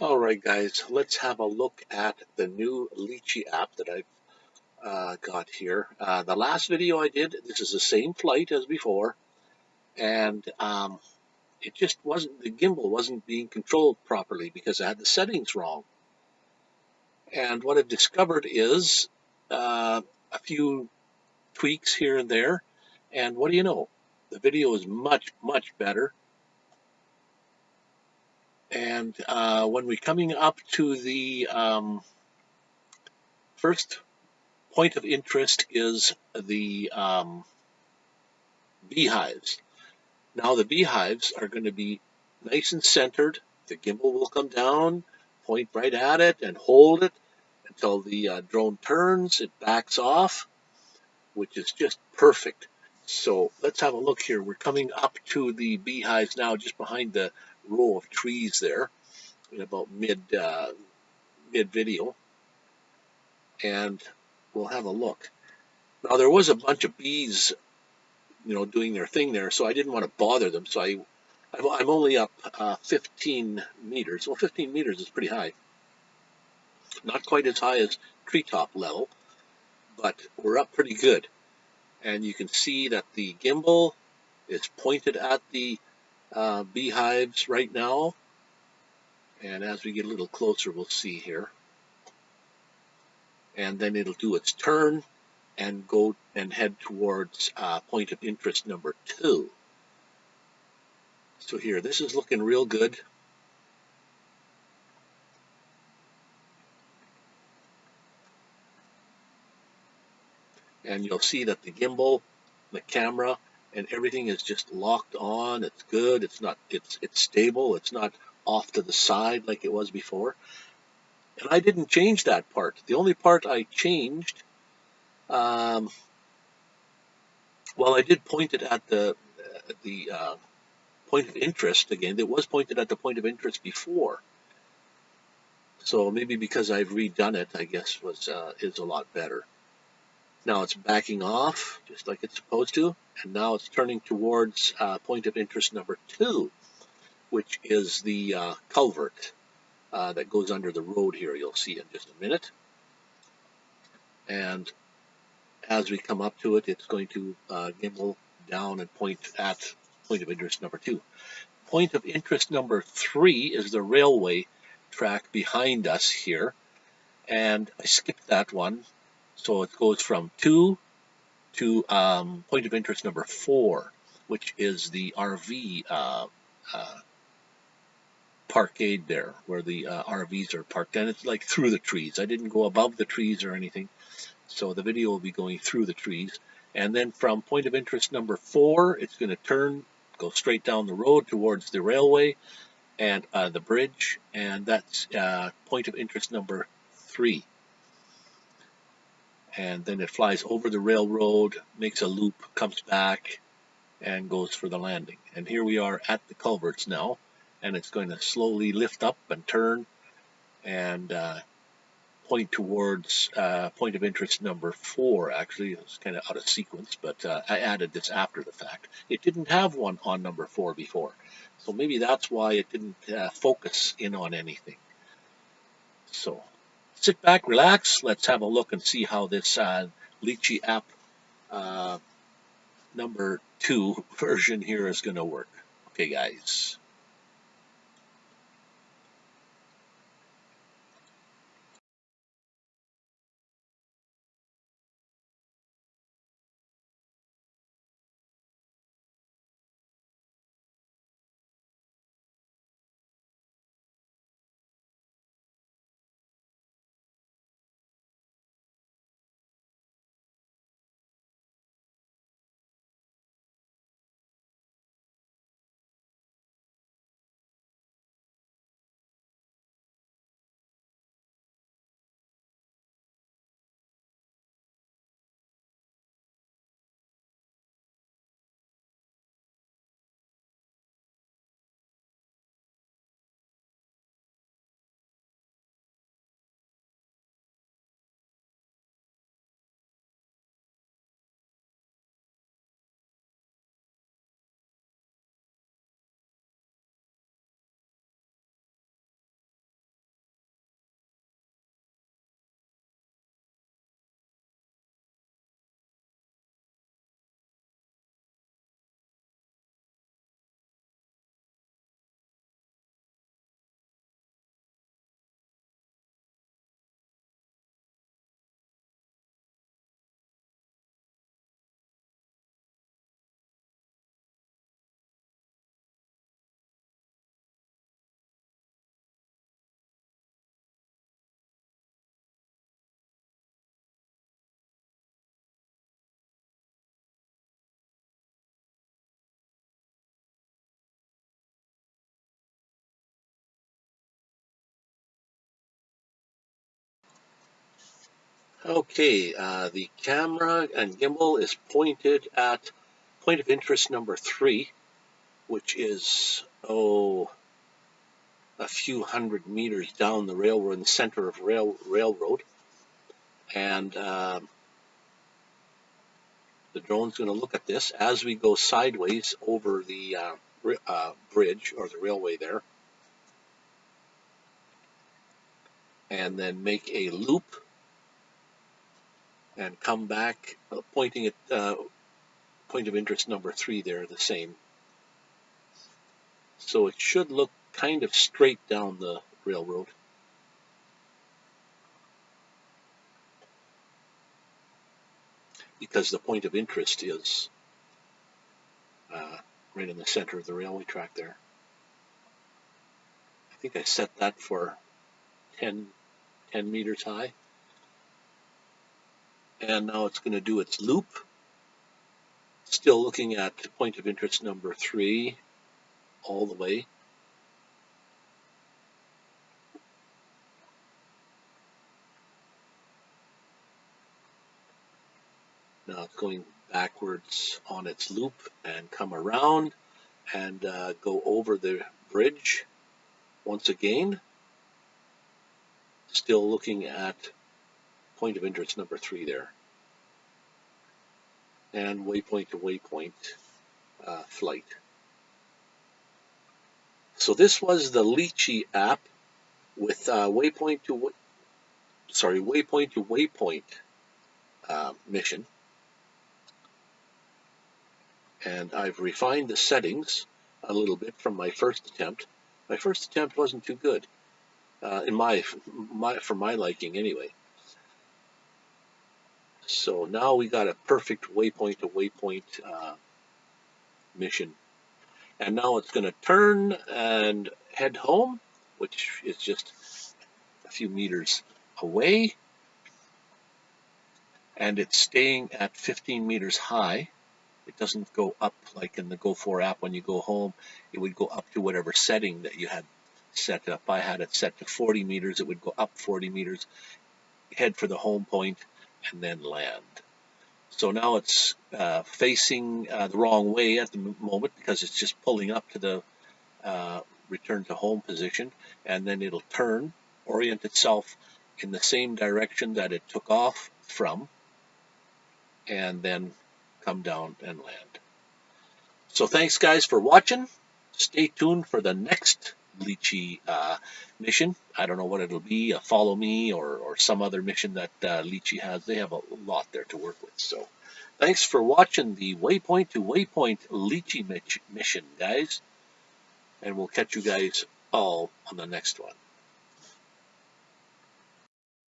All right, guys, let's have a look at the new Litchi app that I've uh, got here. Uh, the last video I did, this is the same flight as before, and um, it just wasn't, the gimbal wasn't being controlled properly because I had the settings wrong. And what I've discovered is uh, a few tweaks here and there, and what do you know? The video is much, much better and uh, when we're coming up to the um, first point of interest is the um, beehives. Now the beehives are going to be nice and centered. The gimbal will come down, point right at it, and hold it until the uh, drone turns. It backs off, which is just perfect. So let's have a look here. We're coming up to the beehives now, just behind the row of trees there in about mid uh, mid video. And we'll have a look. Now there was a bunch of bees you know doing their thing there so I didn't want to bother them. So I I'm only up uh, 15 meters. Well 15 meters is pretty high. Not quite as high as treetop level but we're up pretty good. And you can see that the gimbal is pointed at the uh, beehives right now. And as we get a little closer, we'll see here. And then it'll do its turn and go and head towards uh, point of interest number two. So here, this is looking real good. And you'll see that the gimbal, the camera, and everything is just locked on. It's good. It's not. It's it's stable. It's not off to the side like it was before. And I didn't change that part. The only part I changed, um, well, I did point it at the the uh, point of interest again. It was pointed at the point of interest before. So maybe because I've redone it, I guess was uh, is a lot better. Now it's backing off, just like it's supposed to, and now it's turning towards uh, point of interest number two, which is the uh, culvert uh, that goes under the road here. You'll see in just a minute. And as we come up to it, it's going to uh, gimbal down and point at point of interest number two. Point of interest number three is the railway track behind us here. And I skipped that one so it goes from two to um, point of interest number four, which is the RV uh, uh, parkade there, where the uh, RVs are parked. And it's like through the trees. I didn't go above the trees or anything. So the video will be going through the trees. And then from point of interest number four, it's going to turn, go straight down the road towards the railway and uh, the bridge. And that's uh, point of interest number three and then it flies over the railroad, makes a loop, comes back, and goes for the landing. And here we are at the culverts now, and it's going to slowly lift up and turn and uh, point towards uh, point of interest number four. Actually, it's kind of out of sequence, but uh, I added this after the fact. It didn't have one on number four before, so maybe that's why it didn't uh, focus in on anything. So sit back, relax. Let's have a look and see how this uh, Litchi app uh, number two version here is going to work. Okay, guys. Okay, uh, the camera and gimbal is pointed at point of interest number three, which is, oh, a few hundred meters down the railroad, in the center of rail railroad. And um, the drone's going to look at this as we go sideways over the uh, uh, bridge or the railway there. And then make a loop and come back uh, pointing at uh, point of interest number three there, the same. So it should look kind of straight down the railroad. Because the point of interest is uh, right in the center of the railway track there. I think I set that for 10, 10 meters high and now it's going to do its loop. Still looking at point of interest number three all the way. Now it's going backwards on its loop and come around and uh, go over the bridge once again. Still looking at point of interest number three there. And waypoint to waypoint uh, flight. So this was the Litchi app with uh, waypoint to sorry waypoint to waypoint uh, mission. And I've refined the settings a little bit from my first attempt. My first attempt wasn't too good, uh, in my, my for my liking anyway. So now we got a perfect waypoint to waypoint uh, mission. And now it's going to turn and head home, which is just a few meters away. And it's staying at 15 meters high. It doesn't go up like in the Go4 app when you go home. It would go up to whatever setting that you had set up. I had it set to 40 meters. It would go up 40 meters, head for the home point, and then land. So now it's uh, facing uh, the wrong way at the moment because it's just pulling up to the uh, return to home position and then it'll turn, orient itself in the same direction that it took off from and then come down and land. So thanks guys for watching. Stay tuned for the next Litchi uh, mission. I don't know what it'll be, a follow me or, or some other mission that uh, has. They have a lot there to work with. So thanks for watching the Waypoint to Waypoint Litchi mission, guys. And we'll catch you guys all on the next one.